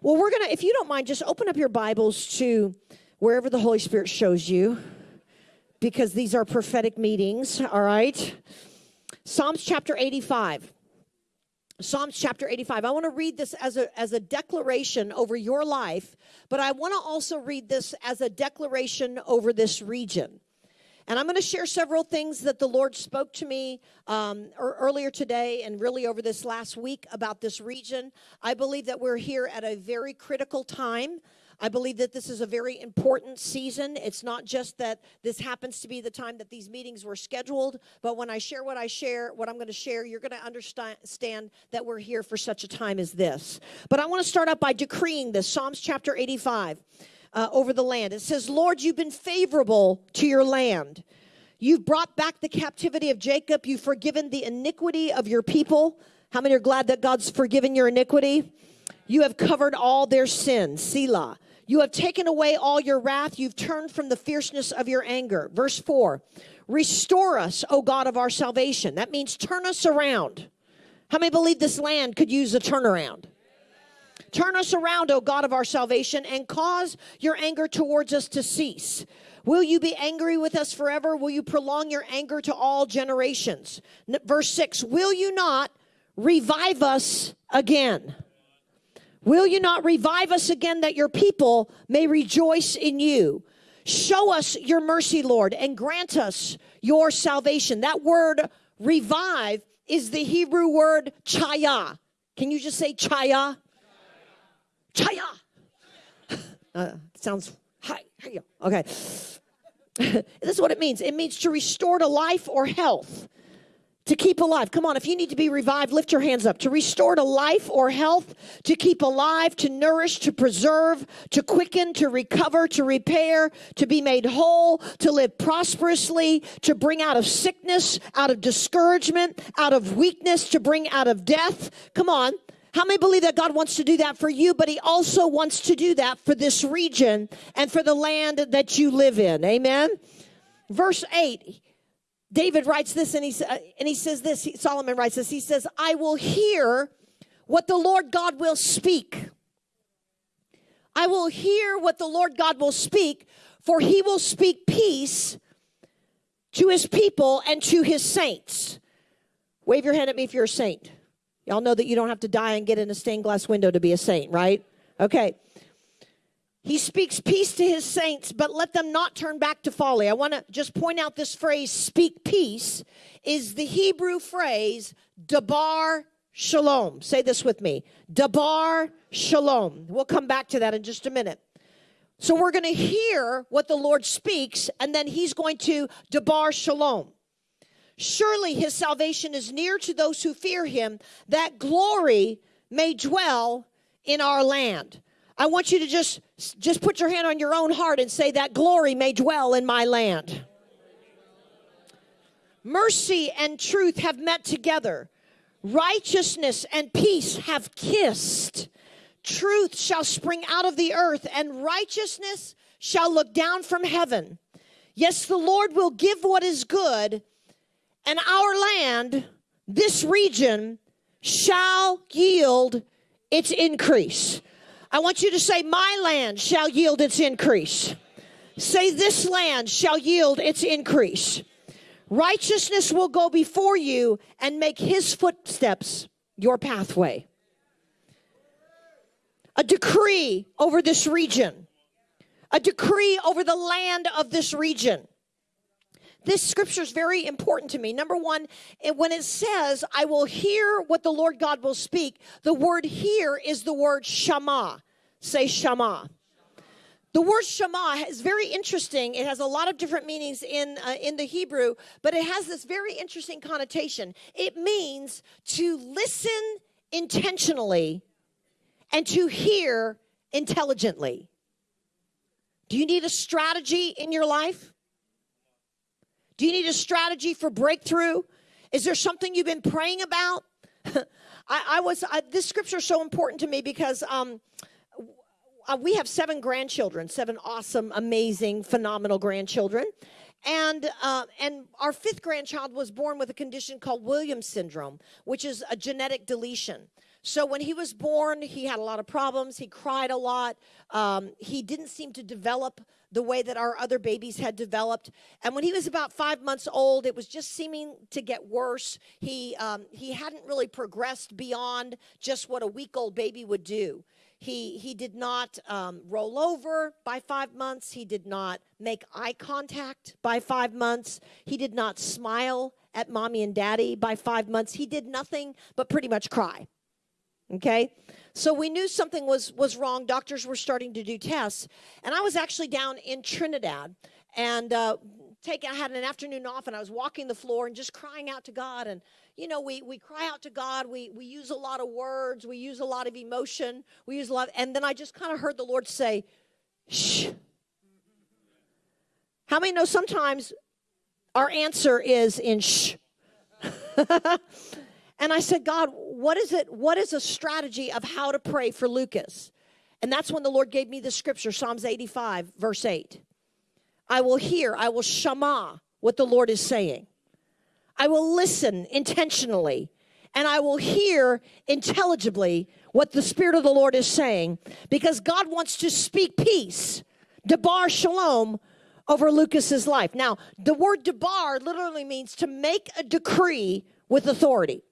Well, we're going to, if you don't mind, just open up your Bibles to wherever the Holy Spirit shows you, because these are prophetic meetings, all right? Psalms chapter 85. Psalms chapter 85. I want to read this as a, as a declaration over your life, but I want to also read this as a declaration over this region. And I'm going to share several things that the Lord spoke to me um, earlier today and really over this last week about this region. I believe that we're here at a very critical time. I believe that this is a very important season. It's not just that this happens to be the time that these meetings were scheduled, but when I share what I share, what I'm going to share, you're going to understand that we're here for such a time as this. But I want to start out by decreeing this Psalms chapter 85 uh, over the land. It says, Lord, you've been favorable to your land. You've brought back the captivity of Jacob. You've forgiven the iniquity of your people. How many are glad that God's forgiven your iniquity? You have covered all their sins. Selah. You have taken away all your wrath. You've turned from the fierceness of your anger. Verse 4 Restore us, O God of our salvation. That means turn us around. How many believe this land could use a turnaround? Turn us around, O God of our salvation, and cause your anger towards us to cease. Will you be angry with us forever? Will you prolong your anger to all generations? Verse 6 Will you not revive us again? Will you not revive us again that your people may rejoice in you? Show us your mercy, Lord, and grant us your salvation. That word revive is the Hebrew word chaya. Can you just say chaya? Chaya. Uh, sounds hi. Okay. this is what it means. It means to restore to life or health. To keep alive. Come on, if you need to be revived, lift your hands up. To restore to life or health, to keep alive, to nourish, to preserve, to quicken, to recover, to repair, to be made whole, to live prosperously, to bring out of sickness, out of discouragement, out of weakness, to bring out of death. Come on. How many believe that God wants to do that for you, but He also wants to do that for this region and for the land that you live in? Amen. Verse 8, David writes this and he, and he says this, Solomon writes this. He says, I will hear what the Lord God will speak. I will hear what the Lord God will speak, for He will speak peace to His people and to His saints. Wave your hand at me if you're a saint. Y'all know that you don't have to die and get in a stained glass window to be a saint, right? Okay. He speaks peace to his saints, but let them not turn back to folly. I want to just point out this phrase, speak peace, is the Hebrew phrase, dabar shalom. Say this with me dabar shalom. We'll come back to that in just a minute. So we're going to hear what the Lord speaks, and then he's going to dabar shalom. Surely his salvation is near to those who fear him, that glory may dwell in our land. I want you to just just put your hand on your own heart and say that glory may dwell in my land. Mercy and truth have met together. Righteousness and peace have kissed. Truth shall spring out of the earth and righteousness shall look down from heaven. Yes, the Lord will give what is good and our land, this region, shall yield its increase. I want you to say, My land shall yield its increase. Say, This land shall yield its increase. Righteousness will go before you and make his footsteps your pathway. A decree over this region, a decree over the land of this region this scripture is very important to me. Number one, when it says, I will hear what the Lord God will speak, the word hear is the word shama. Say shama. The word shama is very interesting. It has a lot of different meanings in, uh, in the Hebrew, but it has this very interesting connotation. It means to listen intentionally and to hear intelligently. Do you need a strategy in your life? Do you need a strategy for breakthrough? Is there something you've been praying about? I, I, was, I, this scripture is so important to me because um, uh, we have seven grandchildren, seven awesome, amazing, phenomenal grandchildren. And, uh, and our fifth grandchild was born with a condition called Williams syndrome, which is a genetic deletion. So when he was born, he had a lot of problems. He cried a lot. Um, he didn't seem to develop the way that our other babies had developed. And when he was about five months old, it was just seeming to get worse. He um, he hadn't really progressed beyond just what a week old baby would do. He he did not um, roll over by five months. He did not make eye contact by five months. He did not smile at mommy and daddy by five months. He did nothing but pretty much cry. Okay? So we knew something was was wrong. Doctors were starting to do tests, and I was actually down in Trinidad and uh, take I had an afternoon off, and I was walking the floor and just crying out to God. And you know, we we cry out to God. We we use a lot of words. We use a lot of emotion. We use a lot. and then I just kind of heard the Lord say, "Shh." How many know sometimes our answer is in shh? And I said, God, what is it? What is a strategy of how to pray for Lucas? And that's when the Lord gave me the scripture, Psalms 85, verse 8. I will hear, I will shama what the Lord is saying. I will listen intentionally, and I will hear intelligibly what the Spirit of the Lord is saying, because God wants to speak peace, debar shalom, over Lucas's life. Now, the word debar literally means to make a decree with authority.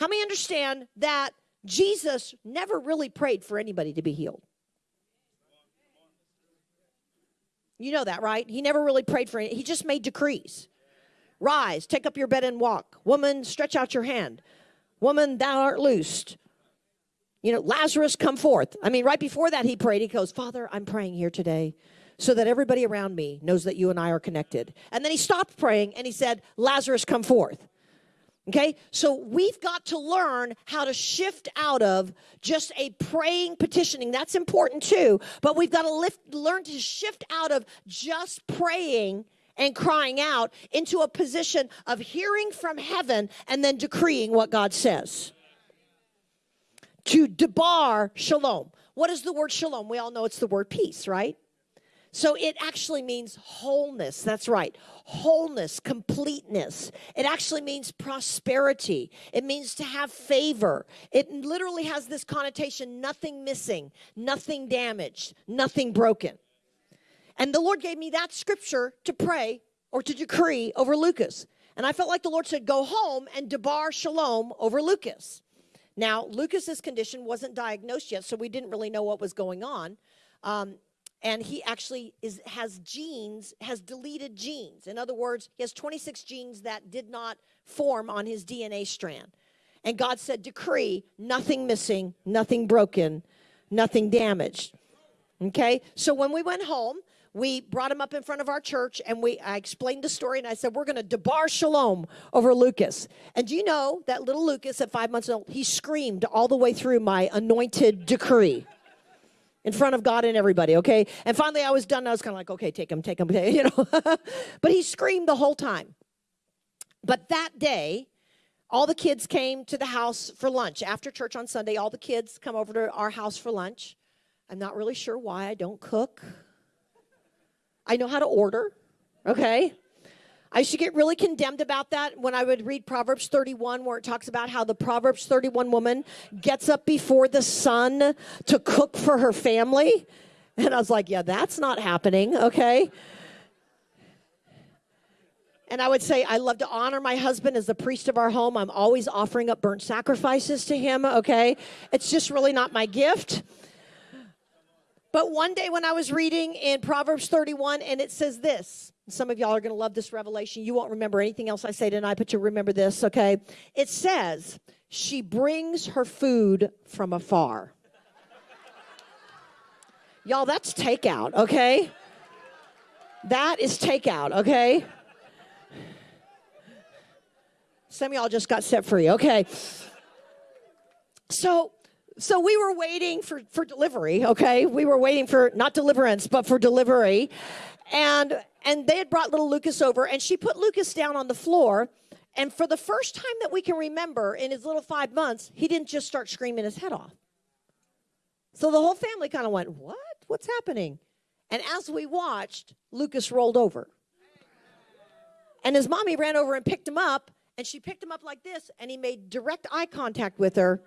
How many understand that Jesus never really prayed for anybody to be healed? You know that, right? He never really prayed for it. He just made decrees. Rise, take up your bed and walk. Woman, stretch out your hand. Woman, thou art loosed. You know, Lazarus, come forth. I mean, right before that, he prayed. He goes, Father, I'm praying here today so that everybody around me knows that you and I are connected. And then he stopped praying and he said, Lazarus, come forth. Okay, so we've got to learn how to shift out of just a praying petitioning. That's important too, but we've got to lift, learn to shift out of just praying and crying out into a position of hearing from heaven and then decreeing what God says. To debar shalom. What is the word shalom? We all know it's the word peace, right? So it actually means wholeness. That's right. Wholeness, completeness. It actually means prosperity. It means to have favor. It literally has this connotation nothing missing, nothing damaged, nothing broken. And the Lord gave me that scripture to pray or to decree over Lucas. And I felt like the Lord said, Go home and debar shalom over Lucas. Now, Lucas's condition wasn't diagnosed yet, so we didn't really know what was going on. Um, and he actually is has genes has deleted genes. In other words he has 26 genes that did not form on his dna strand. And god said decree nothing missing nothing broken nothing damaged. Okay? So when we went home we brought him up in front of our church and we i explained the story and i said we're going to debar shalom over lucas. And do you know that little lucas at five months old he screamed all the way through my anointed decree in front of God and everybody, okay? And finally I was done. I was kind of like, okay, take him, take him, you know. but he screamed the whole time. But that day, all the kids came to the house for lunch. After church on Sunday, all the kids come over to our house for lunch. I'm not really sure why I don't cook. I know how to order, okay? I should get really condemned about that when I would read Proverbs 31, where it talks about how the Proverbs 31 woman gets up before the sun to cook for her family. And I was like, yeah, that's not happening, okay? And I would say, I love to honor my husband as the priest of our home. I'm always offering up burnt sacrifices to him, okay? It's just really not my gift. But one day when I was reading in Proverbs 31, and it says this some of y'all are going to love this revelation. You won't remember anything else I say tonight, but you'll remember this, okay? It says, She brings her food from afar. y'all, that's takeout, okay? That is takeout, okay? Some of y'all just got set free, okay? So, so we were waiting for, for delivery, okay? We were waiting for not deliverance, but for delivery. And and they had brought little Lucas over, and she put Lucas down on the floor. And for the first time that we can remember in his little five months, he didn't just start screaming his head off. So the whole family kind of went, What? What's happening? And as we watched, Lucas rolled over. And his mommy ran over and picked him up And she picked him up like this, and he made direct eye contact with her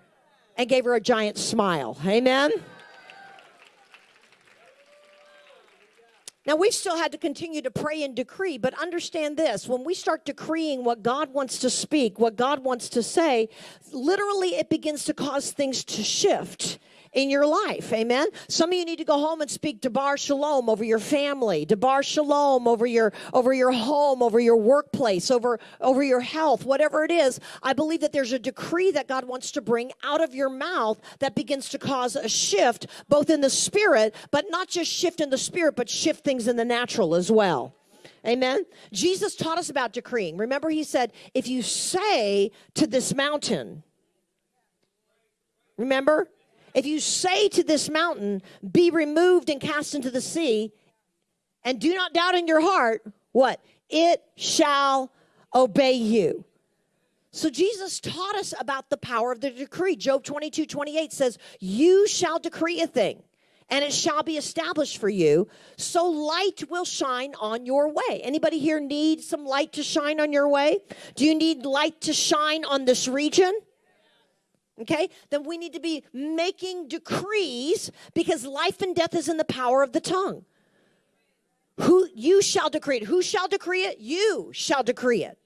and gave her a giant smile. Amen? Now, we've still had to continue to pray and decree, but understand this. When we start decreeing what God wants to speak, what God wants to say, literally it begins to cause things to shift in your life. Amen. Some of you need to go home and speak Debar Shalom over your family, Debar Shalom over your over your home, over your workplace, over over your health, whatever it is. I believe that there's a decree that God wants to bring out of your mouth that begins to cause a shift both in the spirit, but not just shift in the spirit, but shift things in the natural as well. Amen. Jesus taught us about decreeing. Remember, he said, if you say to this mountain, remember, if you say to this mountain, be removed and cast into the sea, and do not doubt in your heart, what? It shall obey you. So Jesus taught us about the power of the decree. Job 22, 28 says, You shall decree a thing, and it shall be established for you, so light will shine on your way. Anybody here need some light to shine on your way? Do you need light to shine on this region? Okay, then we need to be making decrees because life and death is in the power of the tongue. Who you shall decree it. Who shall decree it? You shall decree it.